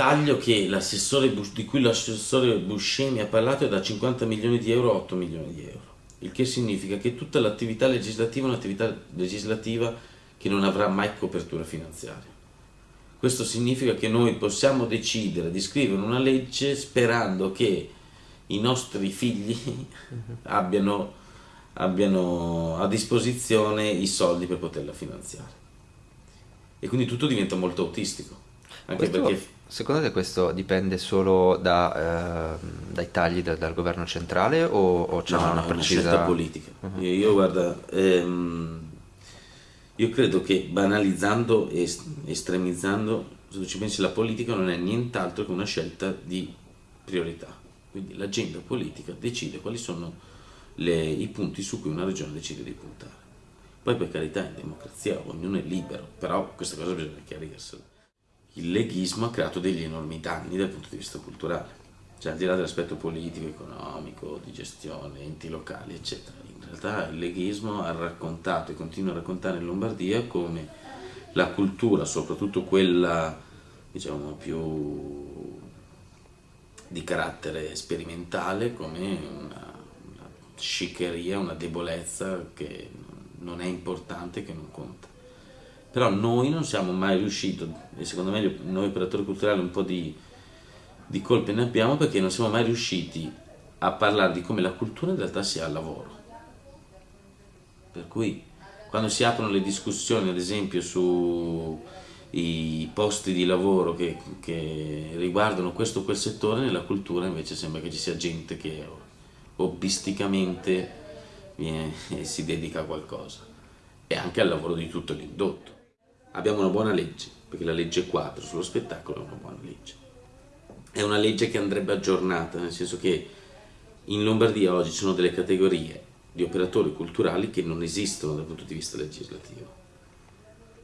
taglio che di cui l'assessore Buscemi ha parlato è da 50 milioni di euro a 8 milioni di euro, il che significa che tutta l'attività legislativa è un'attività legislativa che non avrà mai copertura finanziaria. Questo significa che noi possiamo decidere di scrivere una legge sperando che i nostri figli abbiano, abbiano a disposizione i soldi per poterla finanziare. E quindi tutto diventa molto autistico. Anche questo, perché... Secondo te questo dipende solo da, eh, dai tagli da, dal governo centrale o, o c'è no, una no, precisa... Una scelta politica. Uh-huh. Io, io, guarda, ehm, io credo che banalizzando e estremizzando, se ci pensi, la politica non è nient'altro che una scelta di priorità. Quindi l'agenda politica decide quali sono le, i punti su cui una regione decide di puntare. Poi per carità in democrazia ognuno è libero, però questa cosa bisogna chiarirsela. Il leghismo ha creato degli enormi danni dal punto di vista culturale, cioè al di là dell'aspetto politico, economico, di gestione, enti locali, eccetera. In realtà il leghismo ha raccontato e continua a raccontare in Lombardia come la cultura, soprattutto quella diciamo più di carattere sperimentale come una, una sciccheria, una debolezza che non è importante, che non conta. Però noi non siamo mai riusciti, e secondo me noi operatori culturali un po' di, di colpe ne abbiamo perché non siamo mai riusciti a parlare di come la cultura in realtà sia al lavoro. Per cui quando si aprono le discussioni, ad esempio, su i posti di lavoro che, che, riguardano questo o quel settore, nella cultura invece sembra che ci sia gente che hobbisticamente viene, si dedica a qualcosa e anche al lavoro di tutto l'indotto. Abbiamo una buona legge, perché la legge quadro sullo spettacolo è una buona legge. È una legge che andrebbe aggiornata, nel senso che in Lombardia oggi ci sono delle categorie di operatori culturali che non esistono dal punto di vista legislativo.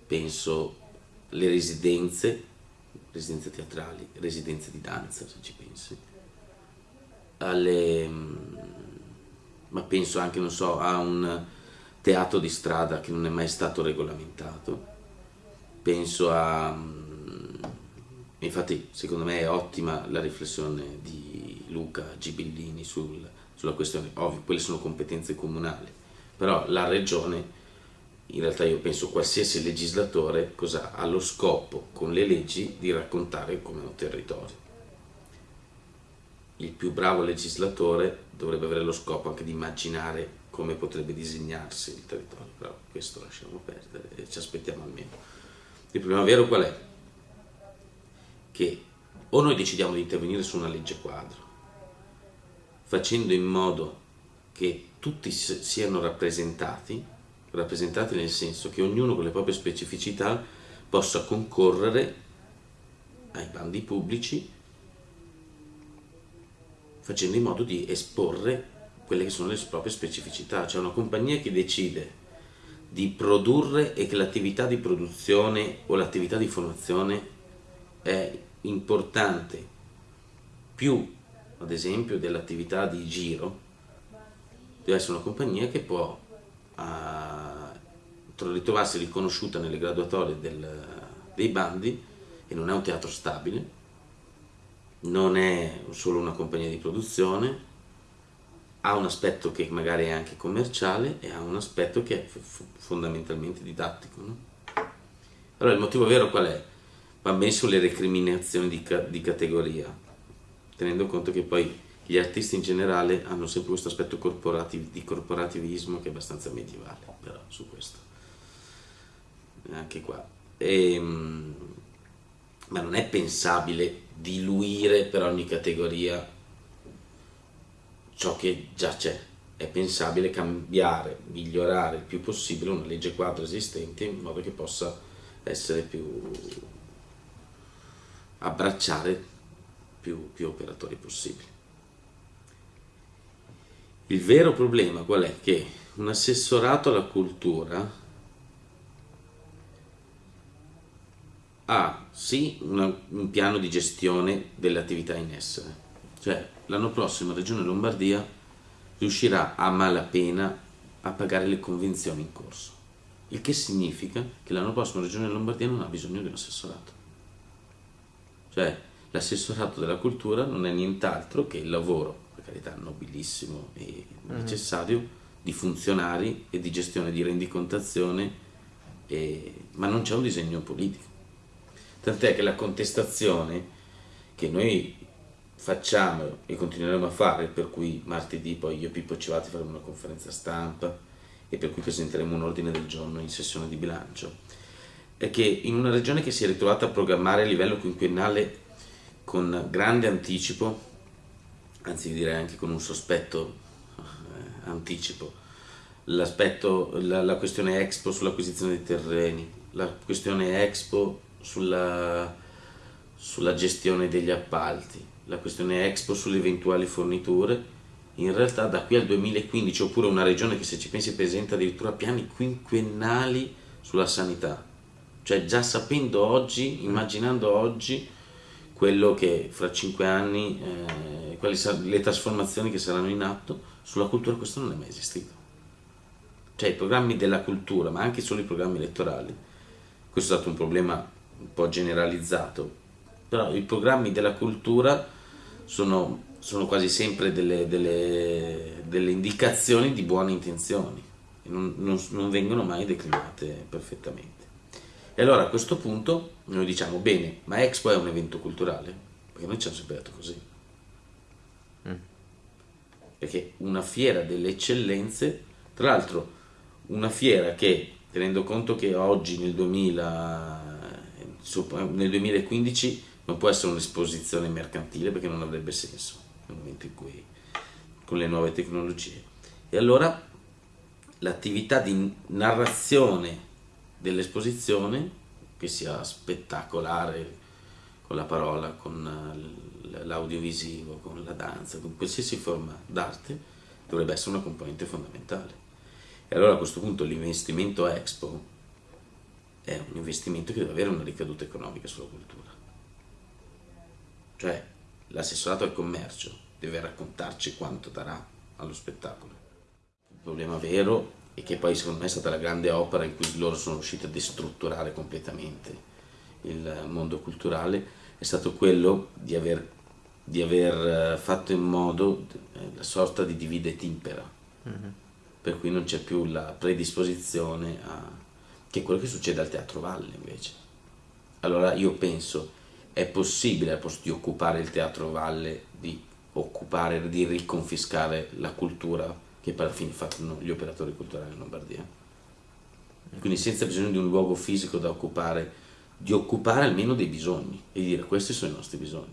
Penso le residenze, residenze teatrali, residenze di danza, se ci pensi, alle, ma penso anche, non so, a un teatro di strada che non è mai stato regolamentato, penso a... Mm, infatti secondo me è ottima la riflessione di Luca Gibellini sul, sulla questione, ovvio, quelle sono competenze comunali, però la regione in realtà io penso qualsiasi legislatore cosa ha lo scopo con le leggi di raccontare come un territorio. Il più bravo legislatore dovrebbe avere lo scopo anche di immaginare come potrebbe disegnarsi il territorio, però questo lasciamo perdere e ci aspettiamo almeno. Il problema vero qual è? Che o noi decidiamo di intervenire su una legge quadro, facendo in modo che tutti siano rappresentati, rappresentati nel senso che ognuno con le proprie specificità possa concorrere ai bandi pubblici facendo in modo di esporre quelle che sono le proprie specificità. C'è una compagnia che decide di produrre e che l'attività di produzione o l'attività di formazione è importante. Più ad esempio dell'attività di giro deve essere una compagnia che può uh, ritrovarsi riconosciuta nelle graduatorie del, dei bandi e non è un teatro stabile, non è solo una compagnia di produzione, ha un aspetto che magari è anche commerciale e ha un aspetto che è fondamentalmente didattico. No? Allora il motivo vero qual è? Va bene sulle recriminazioni di, ca di categoria, tenendo conto che poi gli artisti in generale hanno sempre questo aspetto corporativ di corporativismo che è abbastanza medievale, però su questo. Anche qua. E, ehm, ma non è pensabile diluire per ogni categoria ciò che già c'è. È pensabile cambiare, migliorare il più possibile una legge quadro esistente in modo che possa essere più abbracciare più, più operatori possibili. Il vero problema qual è? Che un assessorato alla cultura ha sì una, un piano di gestione delle attività in essere, cioè l'anno prossimo la Regione Lombardia riuscirà a malapena a pagare le convenzioni in corso, il che significa che l'anno prossimo la Regione Lombardia non ha bisogno di un assessorato. Cioè l'assessorato della cultura non è nient'altro che il lavoro, per carità nobilissimo e necessario, mm-hmm. di funzionari e di gestione di rendicontazione, e, ma non c'è un disegno politico. Tant'è che la contestazione che noi facciamo e continueremo a fare, per cui martedì poi io e Pippo Civati faremo una conferenza stampa e per cui presenteremo un ordine del giorno in sessione di bilancio, è che in una regione che si è ritrovata a programmare a livello quinquennale con grande anticipo, anzi direi anche con un sospetto eh, anticipo, la, la questione Expo sull'acquisizione dei terreni, la questione Expo sulla, sulla gestione degli appalti, la questione Expo sulle eventuali forniture, in realtà da qui al 2015, oppure una regione che se ci pensi presenta addirittura piani quinquennali sulla sanità, cioè già sapendo oggi, immaginando oggi quello che fra cinque anni, eh, quali le trasformazioni che saranno in atto, sulla cultura questo non è mai esistito. Cioè i programmi della cultura, ma anche solo i programmi elettorali, questo è stato un problema un po' generalizzato, però i programmi della cultura sono, sono quasi sempre delle, delle, delle, indicazioni di buone intenzioni, non, non, non vengono mai declinate perfettamente. E allora a questo punto noi diciamo, bene, ma Expo è un evento culturale? Perché noi ci hanno sempre detto così. Mm. Perché una fiera delle eccellenze, tra l'altro una fiera che, tenendo conto che oggi nel, 2000, nel 2015 non può essere un'esposizione mercantile perché non avrebbe senso nel momento in cui con le nuove tecnologie. E allora l'attività di narrazione dell'esposizione, che sia spettacolare con la parola, con l'audiovisivo, con la danza, con qualsiasi forma d'arte, dovrebbe essere una componente fondamentale. E allora a questo punto l'investimento Expo è un investimento che deve avere una ricaduta economica sulla cultura. Cioè l'assessorato al commercio deve raccontarci quanto darà allo spettacolo. Il problema vero è che poi secondo me è stata la grande opera in cui loro sono riusciti a destrutturare completamente il mondo culturale, è stato quello di aver, di aver eh, fatto in modo eh, la sorta di divide et impera, mm-hmm. per cui non c'è più la predisposizione a... che è quello che succede al Teatro Valle invece. Allora io penso è possibile al posto di occupare il Teatro Valle di occupare, di riconfiscare la cultura che per fine fanno gli operatori culturali in Lombardia. Quindi senza bisogno di un luogo fisico da occupare, di occupare almeno dei bisogni e dire questi sono i nostri bisogni.